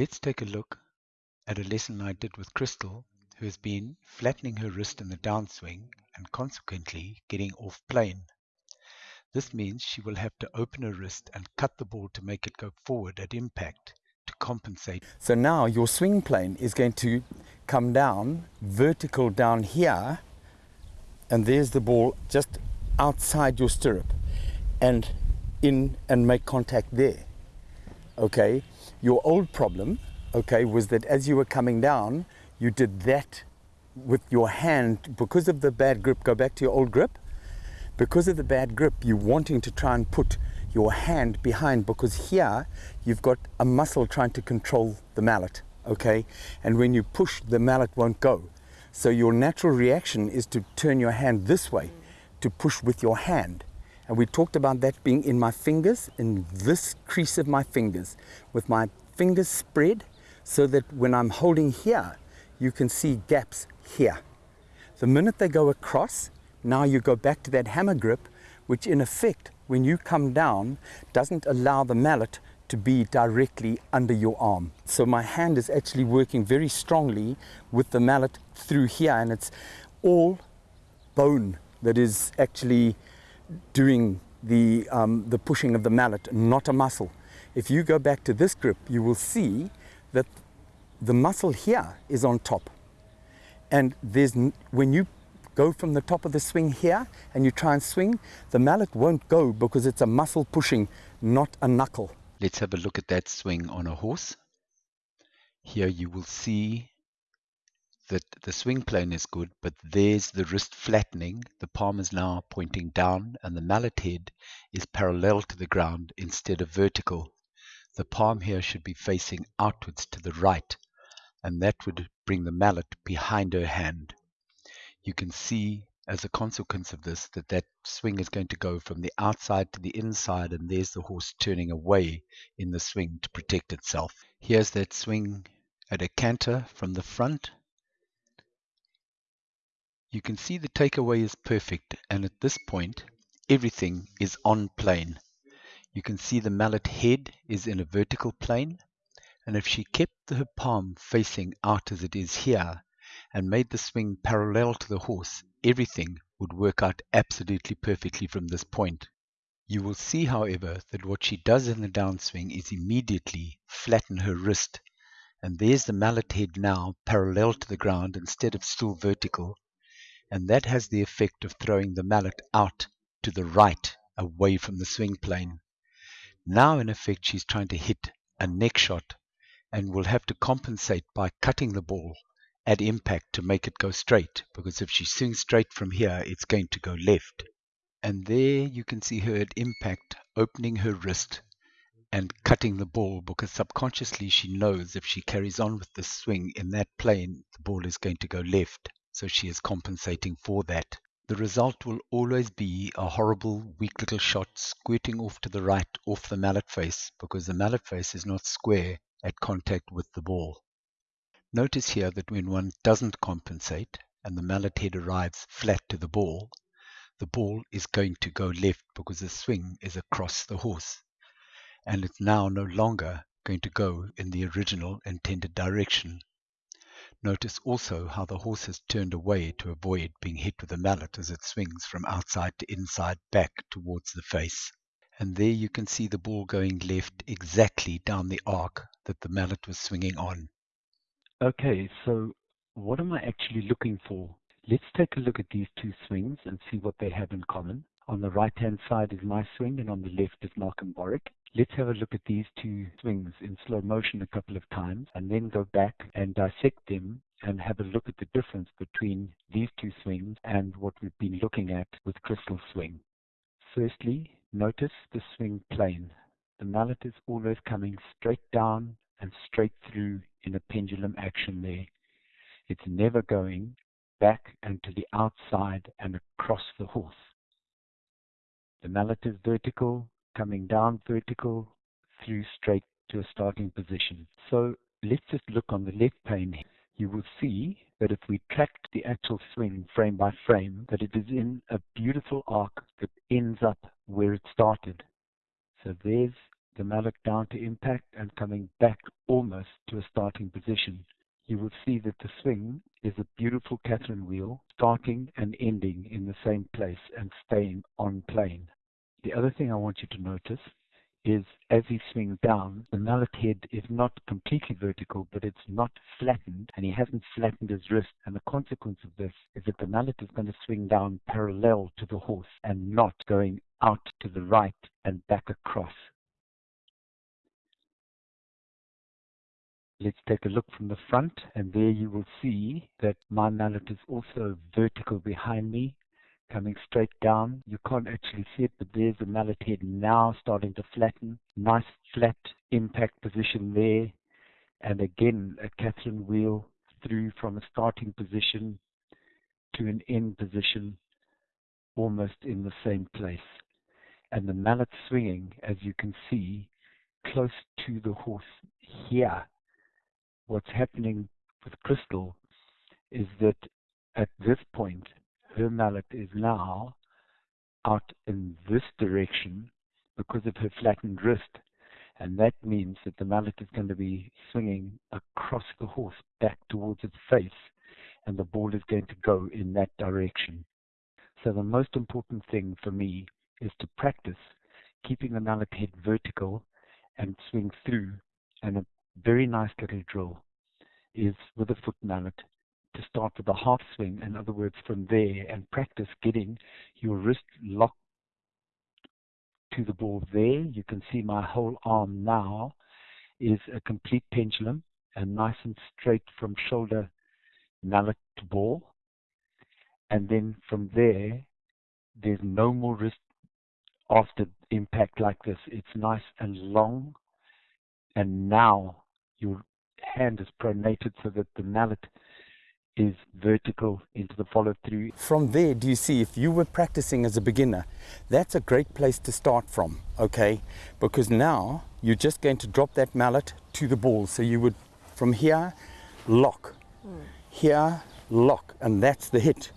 Let's take a look at a lesson I did with Crystal, who has been flattening her wrist in the downswing and consequently getting off plane. This means she will have to open her wrist and cut the ball to make it go forward at impact to compensate. So now your swing plane is going to come down vertical down here and there's the ball just outside your stirrup and in and make contact there. Okay, your old problem, okay, was that as you were coming down, you did that with your hand because of the bad grip. Go back to your old grip because of the bad grip, you're wanting to try and put your hand behind because here you've got a muscle trying to control the mallet, okay? And when you push, the mallet won't go. So your natural reaction is to turn your hand this way, to push with your hand. And we talked about that being in my fingers, in this crease of my fingers, with my fingers spread so that when I'm holding here, you can see gaps here. The minute they go across, now you go back to that hammer grip, which in effect, when you come down, doesn't allow the mallet to be directly under your arm. So my hand is actually working very strongly with the mallet through here and it's all bone that is actually doing the, um, the pushing of the mallet, not a muscle. If you go back to this grip, you will see that the muscle here is on top. And there's, when you go from the top of the swing here and you try and swing, the mallet won't go because it's a muscle pushing, not a knuckle. Let's have a look at that swing on a horse. Here you will see that the swing plane is good, but there's the wrist flattening. The palm is now pointing down and the mallet head is parallel to the ground instead of vertical. The palm here should be facing outwards to the right, and that would bring the mallet behind her hand you can see as a consequence of this that that swing is going to go from the outside to the inside and there's the horse turning away in the swing to protect itself. Here's that swing at a canter from the front. You can see the takeaway is perfect and at this point everything is on plane. You can see the mallet head is in a vertical plane and if she kept her palm facing out as it is here and made the swing parallel to the horse, everything would work out absolutely perfectly from this point. You will see, however, that what she does in the downswing is immediately flatten her wrist. And there's the mallet head now parallel to the ground instead of still vertical. And that has the effect of throwing the mallet out to the right away from the swing plane. Now, in effect, she's trying to hit a neck shot and will have to compensate by cutting the ball at impact to make it go straight because if she swings straight from here it's going to go left and there you can see her at impact opening her wrist and cutting the ball because subconsciously she knows if she carries on with the swing in that plane the ball is going to go left so she is compensating for that the result will always be a horrible weak little shot squirting off to the right off the mallet face because the mallet face is not square at contact with the ball Notice here that when one doesn't compensate and the mallet head arrives flat to the ball, the ball is going to go left because the swing is across the horse and it's now no longer going to go in the original intended direction. Notice also how the horse has turned away to avoid being hit with the mallet as it swings from outside to inside back towards the face. And there you can see the ball going left exactly down the arc that the mallet was swinging on. Okay, so what am I actually looking for? Let's take a look at these two swings and see what they have in common. On the right-hand side is my swing and on the left is Malcolm Borwick. Let's have a look at these two swings in slow motion a couple of times and then go back and dissect them and have a look at the difference between these two swings and what we've been looking at with Crystal Swing. Firstly, notice the swing plane. The mallet is always coming straight down and straight through in a pendulum action there. It's never going back and to the outside and across the horse. The mallet is vertical, coming down vertical through straight to a starting position. So let's just look on the left plane. You will see that if we track the actual swing frame by frame, that it is in a beautiful arc that ends up where it started. So there's the mallet down to impact and coming back almost to a starting position. You will see that the swing is a beautiful Catherine wheel, starting and ending in the same place and staying on plane. The other thing I want you to notice is as he swings down, the mallet head is not completely vertical, but it's not flattened, and he hasn't flattened his wrist. And the consequence of this is that the mallet is going to swing down parallel to the horse and not going out to the right and back across. Let's take a look from the front, and there you will see that my mallet is also vertical behind me coming straight down. You can't actually see it, but there's the mallet head now starting to flatten. Nice flat impact position there. And again, a Catherine wheel through from a starting position to an end position almost in the same place. And the mallet swinging, as you can see, close to the horse here. What's happening with Crystal is that at this point, her mallet is now out in this direction because of her flattened wrist. And that means that the mallet is going to be swinging across the horse back towards its face, and the ball is going to go in that direction. So the most important thing for me is to practice keeping the mallet head vertical and swing through. And very nice little drill is with a foot mallet to start with a half swing, in other words, from there, and practice getting your wrist locked to the ball there. You can see my whole arm now is a complete pendulum and nice and straight from shoulder mallet to ball. And then from there, there's no more wrist after impact like this. It's nice and long. And now your hand is pronated so that the mallet is vertical into the follow through. From there, do you see if you were practicing as a beginner, that's a great place to start from, okay? Because now you're just going to drop that mallet to the ball. So you would, from here, lock, mm. here, lock, and that's the hit.